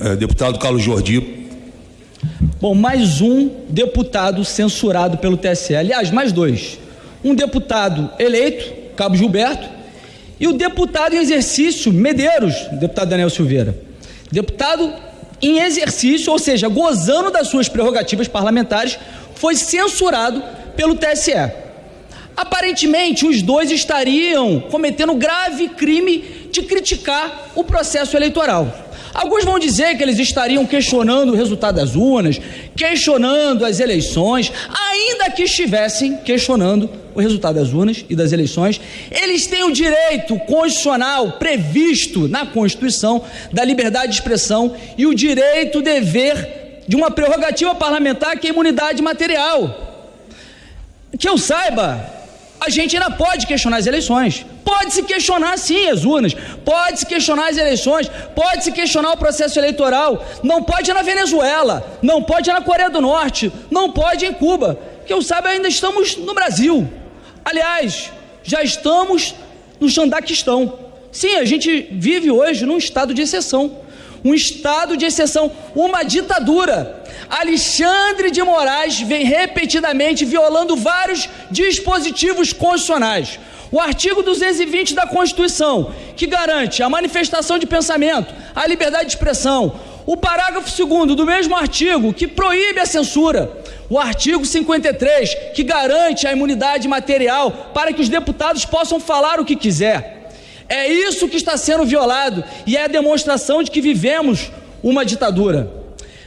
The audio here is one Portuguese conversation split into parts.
É, deputado Carlos Jordi. Bom, mais um deputado censurado pelo TSE. Aliás, mais dois. Um deputado eleito, Cabo Gilberto, e o deputado em exercício, Medeiros, deputado Daniel Silveira. Deputado em exercício, ou seja, gozando das suas prerrogativas parlamentares, foi censurado pelo TSE. Aparentemente, os dois estariam cometendo grave crime de criticar o processo eleitoral. Alguns vão dizer que eles estariam questionando o resultado das urnas, questionando as eleições, ainda que estivessem questionando o resultado das urnas e das eleições, eles têm o direito constitucional previsto na Constituição da liberdade de expressão e o direito dever de uma prerrogativa parlamentar que é a imunidade material. Que eu saiba, a gente ainda pode questionar as eleições. Pode se questionar sim as urnas, pode se questionar as eleições, pode se questionar o processo eleitoral. Não pode na Venezuela, não pode na Coreia do Norte, não pode em Cuba. Que eu saiba, ainda estamos no Brasil. Aliás, já estamos no Xandaquistão. Sim, a gente vive hoje num estado de exceção. Um estado de exceção, uma ditadura Alexandre de Moraes vem repetidamente violando vários dispositivos constitucionais. O artigo 220 da Constituição, que garante a manifestação de pensamento, a liberdade de expressão. O parágrafo 2 do mesmo artigo, que proíbe a censura. O artigo 53, que garante a imunidade material para que os deputados possam falar o que quiser. É isso que está sendo violado e é a demonstração de que vivemos uma ditadura.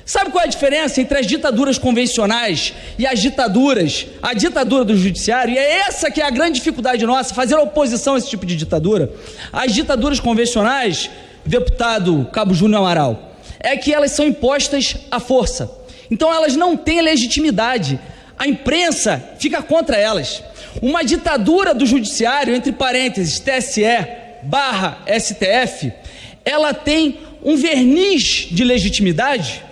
Sabe qual é a diferença entre as ditaduras convencionais e as ditaduras, a ditadura do judiciário? E é essa que é a grande dificuldade nossa, fazer oposição a esse tipo de ditadura. As ditaduras convencionais, deputado Cabo Júnior Amaral, é que elas são impostas à força. Então elas não têm legitimidade. A imprensa fica contra elas. Uma ditadura do judiciário, entre parênteses, TSE barra STF, ela tem um verniz de legitimidade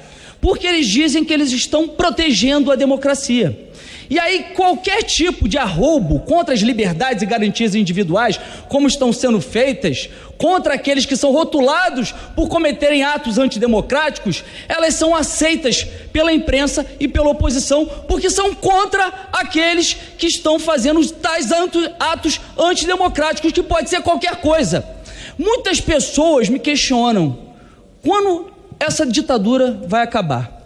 porque eles dizem que eles estão protegendo a democracia. E aí, qualquer tipo de arroubo contra as liberdades e garantias individuais, como estão sendo feitas, contra aqueles que são rotulados por cometerem atos antidemocráticos, elas são aceitas pela imprensa e pela oposição, porque são contra aqueles que estão fazendo tais atos antidemocráticos, que pode ser qualquer coisa. Muitas pessoas me questionam quando essa ditadura vai acabar.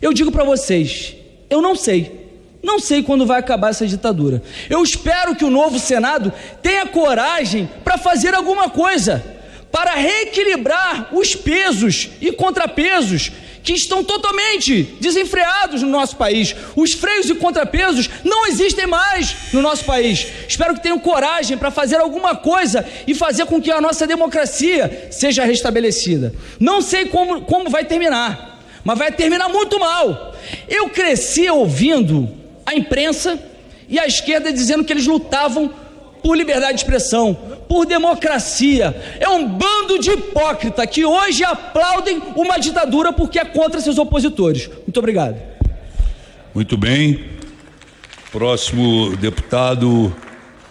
Eu digo para vocês, eu não sei. Não sei quando vai acabar essa ditadura. Eu espero que o novo Senado tenha coragem para fazer alguma coisa para reequilibrar os pesos e contrapesos que estão totalmente desenfreados no nosso país. Os freios e contrapesos não existem mais no nosso país. Espero que tenham coragem para fazer alguma coisa e fazer com que a nossa democracia seja restabelecida. Não sei como, como vai terminar, mas vai terminar muito mal. Eu cresci ouvindo a imprensa e a esquerda dizendo que eles lutavam por liberdade de expressão, por democracia. É um bando de hipócrita que hoje aplaudem uma ditadura porque é contra seus opositores. Muito obrigado. Muito bem. Próximo deputado